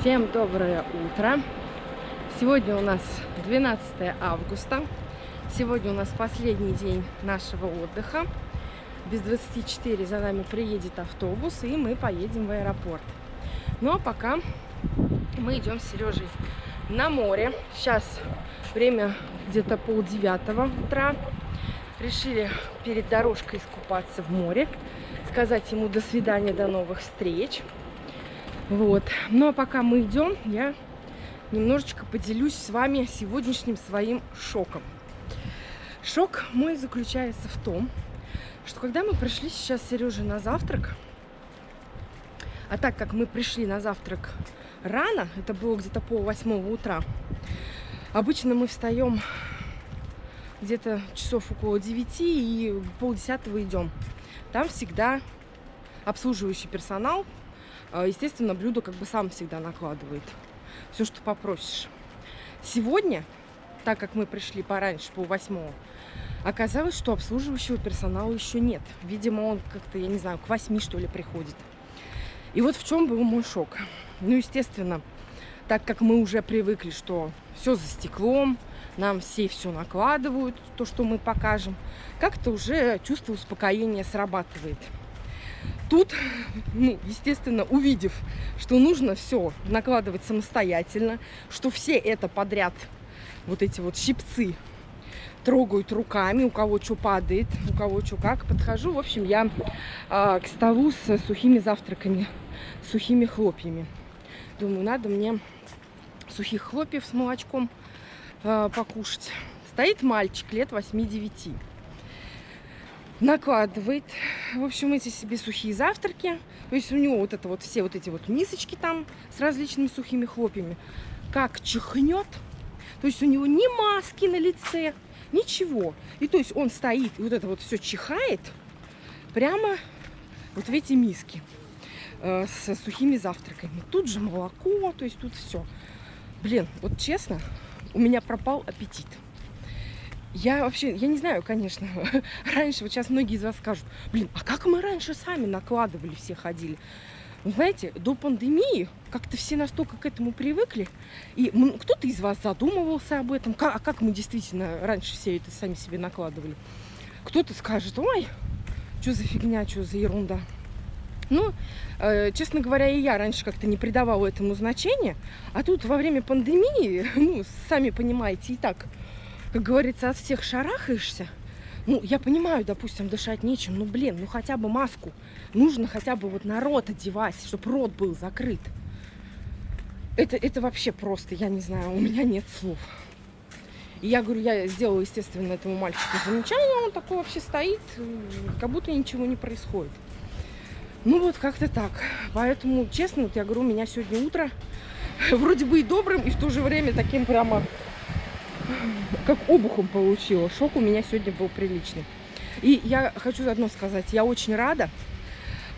Всем доброе утро! Сегодня у нас 12 августа. Сегодня у нас последний день нашего отдыха. Без 24 за нами приедет автобус, и мы поедем в аэропорт. Ну а пока мы идем с Сережей на море. Сейчас время где-то полдевятого утра. Решили перед дорожкой искупаться в море, сказать ему до свидания, до новых встреч. Вот. Ну а пока мы идем, я немножечко поделюсь с вами сегодняшним своим шоком. Шок мой заключается в том, что когда мы пришли сейчас с Сережей на завтрак, а так как мы пришли на завтрак рано, это было где-то пол восьмого утра, обычно мы встаем где-то часов около девяти и полдесятого идем. Там всегда обслуживающий персонал естественно, блюдо как бы сам всегда накладывает. Все, что попросишь. Сегодня, так как мы пришли пораньше, по восьмого, оказалось, что обслуживающего персонала еще нет. Видимо, он как-то, я не знаю, к восьми, что ли, приходит. И вот в чем был мой шок. Ну, естественно, так как мы уже привыкли, что все за стеклом, нам все все накладывают, то, что мы покажем, как-то уже чувство успокоения срабатывает. Тут, ну, естественно, увидев, что нужно все накладывать самостоятельно, что все это подряд, вот эти вот щипцы, трогают руками, у кого что падает, у кого что как. Подхожу, в общем, я а, к столу с сухими завтраками, сухими хлопьями. Думаю, надо мне сухих хлопьев с молочком а, покушать. Стоит мальчик лет 8-9 накладывает, в общем, эти себе сухие завтраки. То есть у него вот это вот все вот эти вот мисочки там с различными сухими хлопьями. Как чихнет, то есть у него ни маски на лице, ничего. И то есть он стоит и вот это вот все чихает прямо вот в эти миски э, с сухими завтраками. Тут же молоко, то есть тут все. Блин, вот честно, у меня пропал аппетит. Я вообще, я не знаю, конечно, раньше, вот сейчас многие из вас скажут, блин, а как мы раньше сами накладывали, все ходили? Ну, знаете, до пандемии как-то все настолько к этому привыкли, и кто-то из вас задумывался об этом, а как мы действительно раньше все это сами себе накладывали. Кто-то скажет, ой, что за фигня, что за ерунда. Ну, э, честно говоря, и я раньше как-то не придавала этому значения, а тут во время пандемии, ну, сами понимаете, и так как говорится, от всех шарахаешься. Ну, я понимаю, допустим, дышать нечем, ну, блин, ну, хотя бы маску. Нужно хотя бы вот на рот одевать, чтобы рот был закрыт. Это, это вообще просто, я не знаю, у меня нет слов. И я говорю, я сделала, естественно, этому мальчику замечание, он такой вообще стоит, как будто ничего не происходит. Ну вот как-то так. Поэтому, честно, вот я говорю, у меня сегодня утро вроде бы и добрым, и в то же время таким прямо как обухом получила. Шок у меня сегодня был приличный. И я хочу одно сказать. Я очень рада,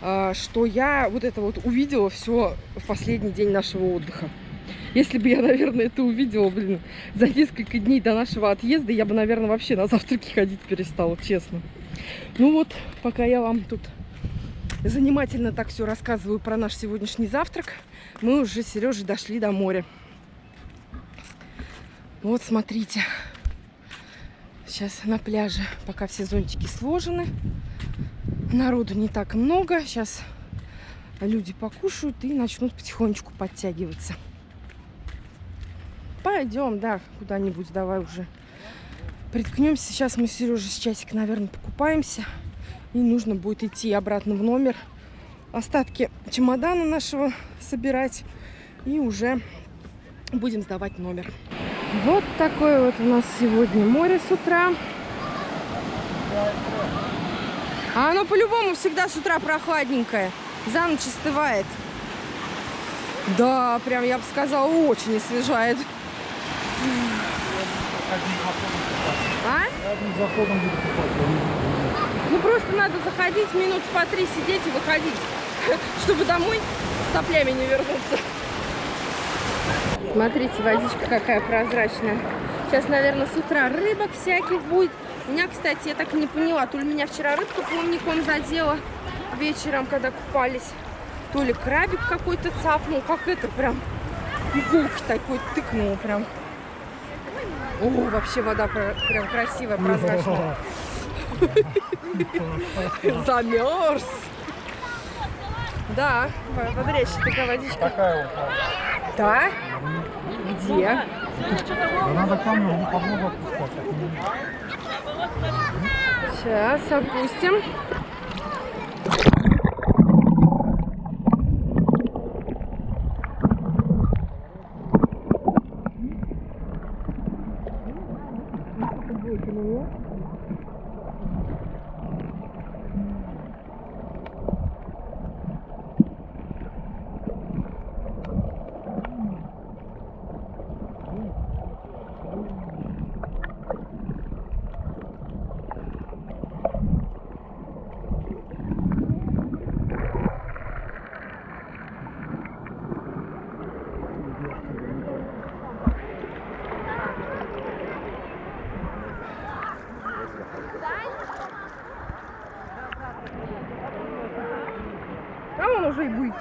а, что я вот это вот увидела все в последний день нашего отдыха. Если бы я, наверное, это увидела, блин, за несколько дней до нашего отъезда, я бы, наверное, вообще на завтраки ходить перестала, честно. Ну вот, пока я вам тут занимательно так все рассказываю про наш сегодняшний завтрак, мы уже с Сережей дошли до моря. Вот, смотрите. Сейчас на пляже, пока все зонтики сложены. Народу не так много. Сейчас люди покушают и начнут потихонечку подтягиваться. Пойдем, да, куда-нибудь давай уже приткнемся. Сейчас мы с Сережей с часик, наверное, покупаемся. И нужно будет идти обратно в номер. Остатки чемодана нашего собирать. И уже будем сдавать номер. Вот такое вот у нас сегодня море с утра. А оно по-любому всегда с утра прохладненькое. За ночь остывает. Да, прям я бы сказала, очень освежает. А? Ну просто надо заходить минут по три сидеть и выходить, чтобы домой с соплями не вернуться. Смотрите, водичка какая прозрачная. Сейчас, наверное, с утра рыбок всяких будет. У меня, кстати, я так и не поняла, то ли меня вчера рыбка плавником задела вечером, когда купались, то ли крабик какой-то цапнул. Как это прям иголки такой тыкнула прям. О, вообще вода прям красивая, прозрачная. Замерз. Да, бодрящая такая водичка. Такая вот. Да? Где? Да надо камеру под воду опускать. Сейчас опустим. А вон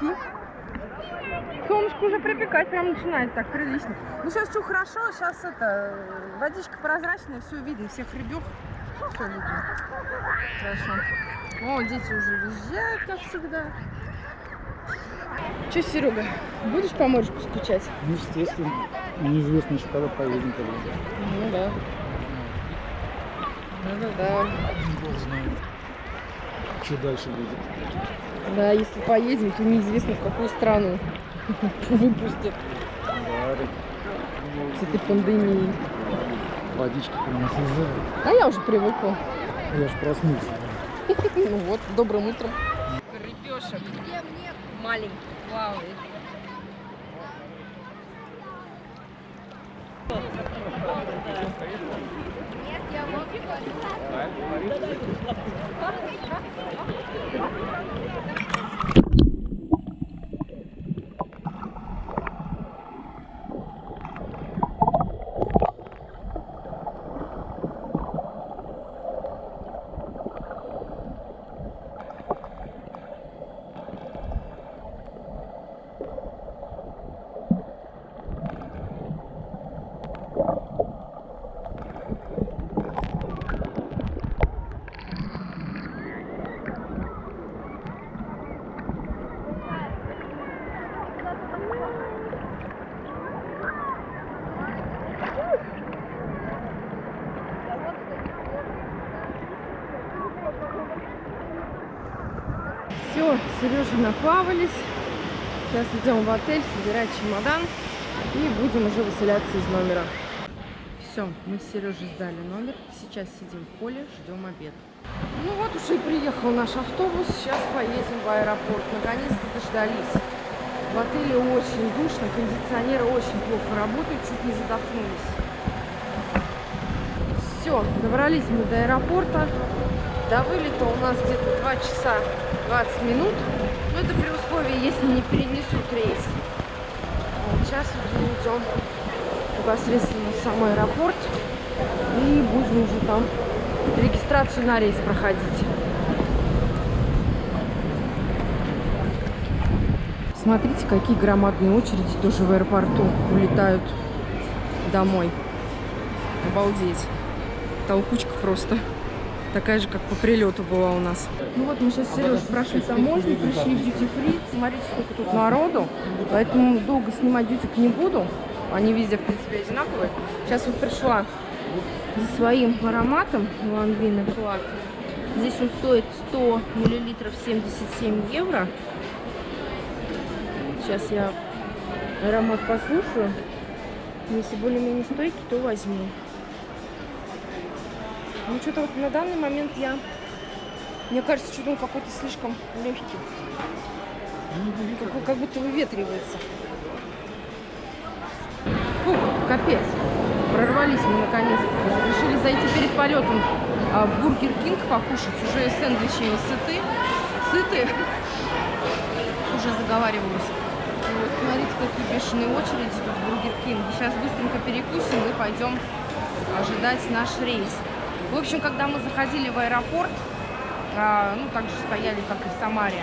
уже и буйки. Солнышко уже припекать прям начинает так прилично. Ну сейчас что хорошо, сейчас это водичка прозрачная, все видно, всех рыбек. Все видно. Хорошо. О, дети уже въезжают, как всегда. Че, Серега, будешь по морюшку скучать? Ну, естественно. Неизвестно еще, когда поедем. Когда. Ну да. Да-да-да. Бог знает. Что дальше будет. Да, если поедем, то неизвестно в какую страну выпустят с этой пандемией. водичка прямо слезает. А я уже привыкла. Я ж проснулся. Ну вот, добрым утром. Рыбешек. Маленький плавает. Все, Сережа наплавались. Сейчас идем в отель собирать чемодан и будем уже выселяться из номера. Все, мы с Сережей сдали номер. Сейчас сидим в поле, ждем обед. Ну вот уже и приехал наш автобус. Сейчас поедем в аэропорт. Наконец-то дождались. В отеле очень душно, кондиционеры очень плохо работают, чуть не задохнулись. Все, добрались мы до аэропорта. До вылета у нас где-то 2 часа 20 минут. Но это при условии, если не перенесут рейс. Вот сейчас мы идем непосредственно в сам аэропорт. И будем уже там регистрацию на рейс проходить. Смотрите, какие громадные очереди тоже в аэропорту улетают домой. Обалдеть. Толкучка просто. Такая же, как по прилету была у нас. Ну вот мы сейчас с Сережей прошли таможню, пришли в duty free. Смотрите, сколько тут народу. Поэтому долго снимать дютик не буду. Они везде, в принципе, одинаковые. Сейчас вот пришла за своим ароматом Лангвин Флаг. Здесь он стоит 100 миллилитров 77 евро. Сейчас я аромат послушаю. Если более-менее стойкий, то возьму. Ну, что-то вот на данный момент я... Мне кажется, что он какой-то слишком легкий. Как, как будто выветривается. Фух, капец. Прорвались мы наконец-то. Решили зайти перед полетом а, в Бургер Кинг покушать. Уже сэндвичи сыты. Сыты. Уже заговаривалась. И вот смотрите, какие бешеные очереди тут в Бургер Кинг. Сейчас быстренько перекусим и пойдем ожидать наш рейс. В общем, когда мы заходили в аэропорт, а, ну, так же стояли, как и в Самаре,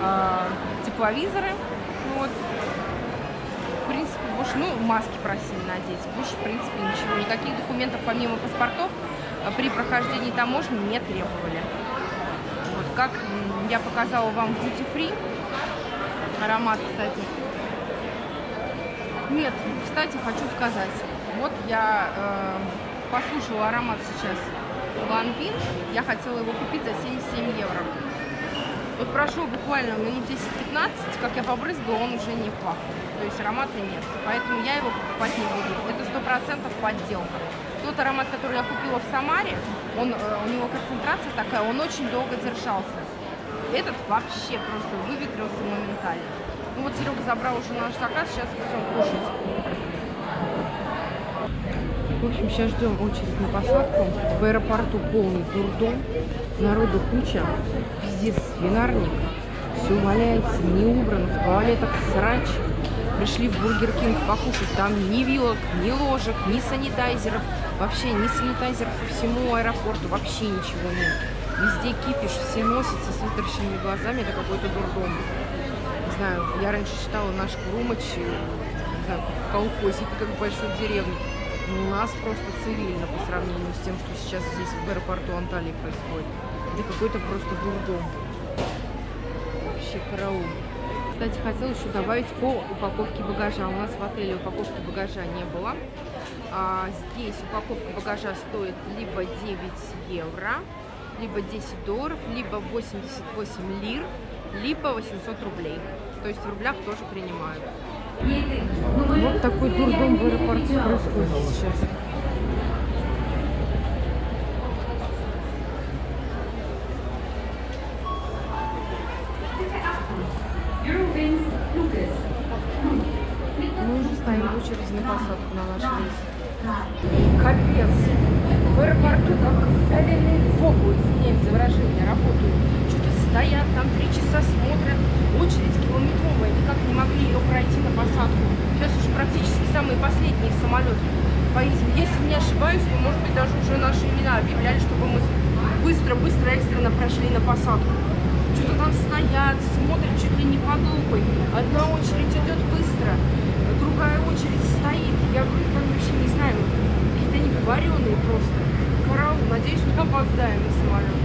а, тепловизоры. Вот. В принципе, больше. Ну, маски просили надеть. Буш, в принципе, ничего. Никаких документов помимо паспортов а, при прохождении таможни не требовали. Вот как я показала вам в Free. Аромат, кстати. Нет, кстати, хочу сказать. Вот я э, послушала аромат сейчас Ланвин. Я хотела его купить за 77 евро. Вот прошло буквально минут 10-15, как я побрызгала, он уже не пах. То есть аромата нет. Поэтому я его покупать не буду. Это сто процентов подделка. Тот аромат, который я купила в Самаре, он, э, у него концентрация такая, он очень долго держался. Этот вообще просто выветрился моментально. Ну вот Серега забрал уже наш заказ, сейчас идем кушать. В общем, сейчас ждем очередь на посадку. В аэропорту полный дурдом. Народу куча. Везде свинарник. Все валяется, не убрано. В туалетах срач. Пришли в Бургер Кинг покушать. Там ни вилок, ни ложек, ни санитайзеров. Вообще ни санитайзеров по всему аэропорту. Вообще ничего нет. Везде кипиш, все носятся с вытаращенными глазами. Это какой-то дурдом. Не знаю, я раньше считала наш Крумыч, э, не знаю, в колхозике, как в большой деревне. У нас просто цивильно по сравнению с тем, что сейчас здесь в аэропорту Анталии происходит. Это какой-то просто дурдом. Вообще караул. Кстати, хотела еще добавить по упаковке багажа. У нас в отеле упаковки багажа не было. А здесь упаковка багажа стоит либо 9 евро, либо 10 долларов, либо 88 лир, либо 800 рублей. То есть в рублях тоже принимают. Вот такой дурдом в аэропорту происходит сейчас. Мы уже стоим в очереди на посадку на наш рейс. Капец. В аэропорту как соленые фобы, извиняюсь за выражение, работают. Что-то стоят, там три часа смотрят. Очередь километровая, никак не могли ее пройти на посадку. Сейчас уже практически самые последние самолеты поедем. Если не ошибаюсь, то, может быть, имена объявляли, чтобы мы быстро-быстро экстренно прошли на посадку. Что-то там стоят, смотрят чуть ли не под лупой. Одна очередь идет быстро, другая очередь стоит. Я говорю, там вообще не знаю, какие-то они вареные просто. Караул, надеюсь, не опоздаем на самолет.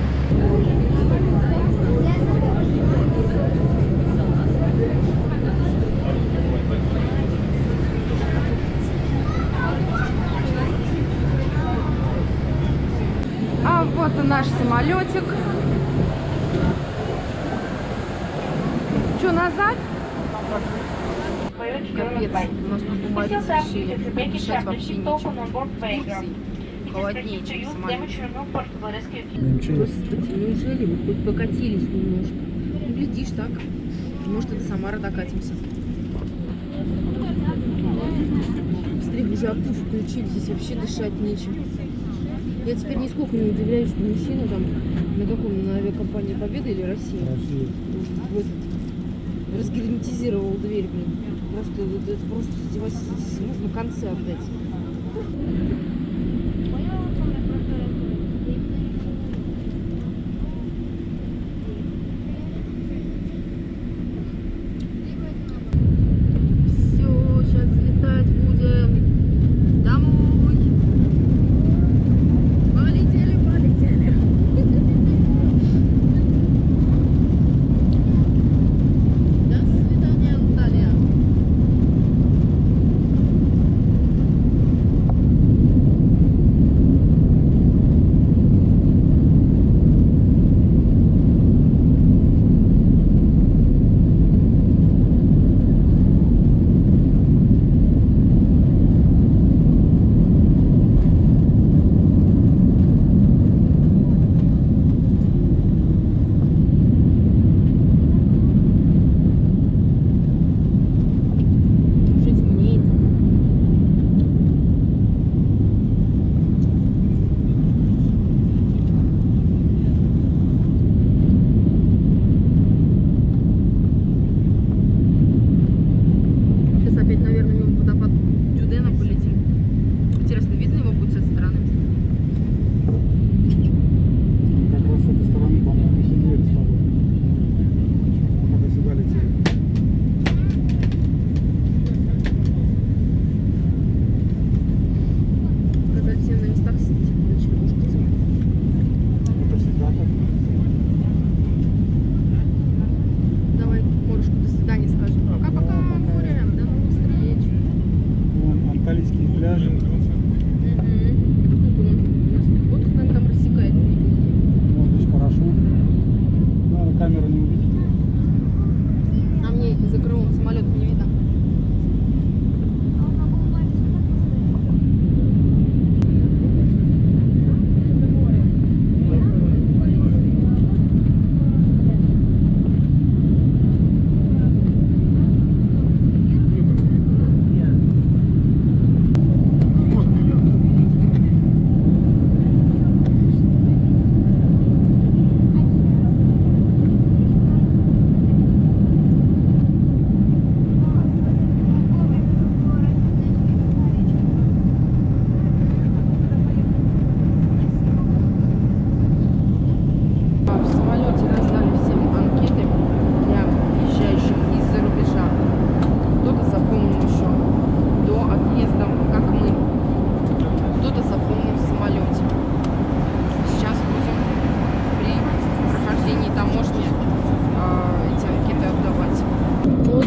А вот и наш самолетик. Что, назад? Капец, у нас тут уморить решили. Дышать вообще Турции холоднее, чем в самолете. Ничего. Господи, неужели мы хоть покатились немножко? Ну, глядишь так. Может, до Самары докатимся. Смотри, уже опуф включили, здесь вообще дышать нечем. Я теперь нисколько не удивляюсь, что мужчина там на каком, на авиакомпании Победа или Россия, Россия. в этот, разгерметизировал дверь, блин. Просто, просто Можно концы отдать. морские пляжи.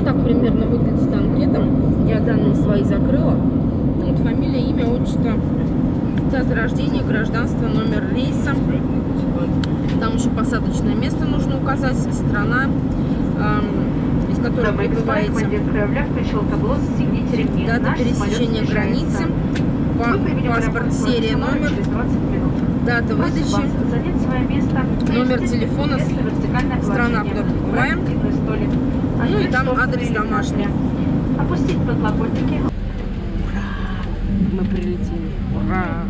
Так примерно выглядит анкета. Я данные свои закрыла. Вот фамилия, имя, отчество, дата рождения, гражданство, номер рейса. Там еще посадочное место нужно указать, страна, эм, из которой прибываете, дата пересечения границы, паспорт, серия, номер, через 20 минут. Дата выдачи. Номер телефона, страна, куда столик. Ну и там адрес домашний. Опустить подлокотники. мы прилетели. Ура!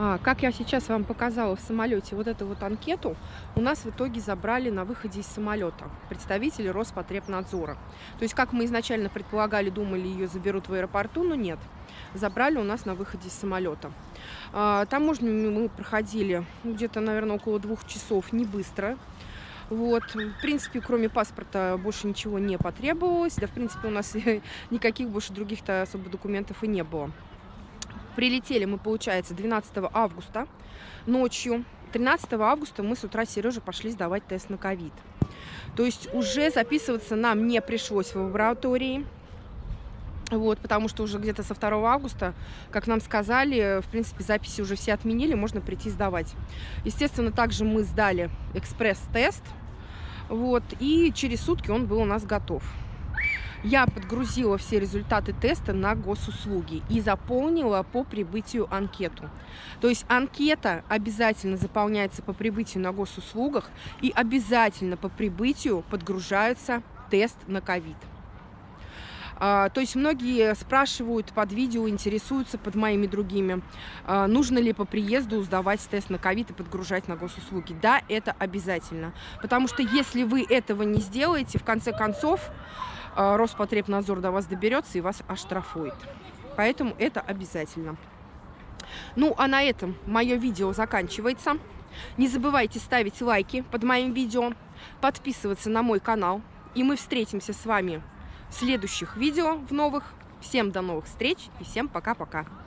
А, как я сейчас вам показала в самолете вот эту вот анкету, у нас в итоге забрали на выходе из самолета представители Роспотребнадзора. То есть, как мы изначально предполагали, думали, ее заберут в аэропорту, но нет. Забрали у нас на выходе из самолета. А, таможню мы проходили где-то, наверное, около двух часов, не быстро. Вот, в принципе, кроме паспорта больше ничего не потребовалось. Да, в принципе, у нас никаких больше других-то особо документов и не было. Прилетели мы, получается, 12 августа ночью. 13 августа мы с утра с Сережей пошли сдавать тест на ковид. То есть уже записываться нам не пришлось в лаборатории. Вот, потому что уже где-то со 2 августа, как нам сказали, в принципе, записи уже все отменили, можно прийти сдавать. Естественно, также мы сдали экспресс-тест, вот, и через сутки он был у нас готов. Я подгрузила все результаты теста на госуслуги и заполнила по прибытию анкету. То есть анкета обязательно заполняется по прибытию на госуслугах и обязательно по прибытию подгружается тест на ковид. А, То есть многие спрашивают под видео, интересуются под моими другими, а, нужно ли по приезду сдавать тест на ковид и подгружать на госуслуги. Да, это обязательно. Потому что если вы этого не сделаете, в конце концов, а, Роспотребнадзор до вас доберется и вас оштрафует. Поэтому это обязательно. Ну, а на этом мое видео заканчивается. Не забывайте ставить лайки под моим видео, подписываться на мой канал. И мы встретимся с вами следующих видео, в новых. Всем до новых встреч и всем пока-пока.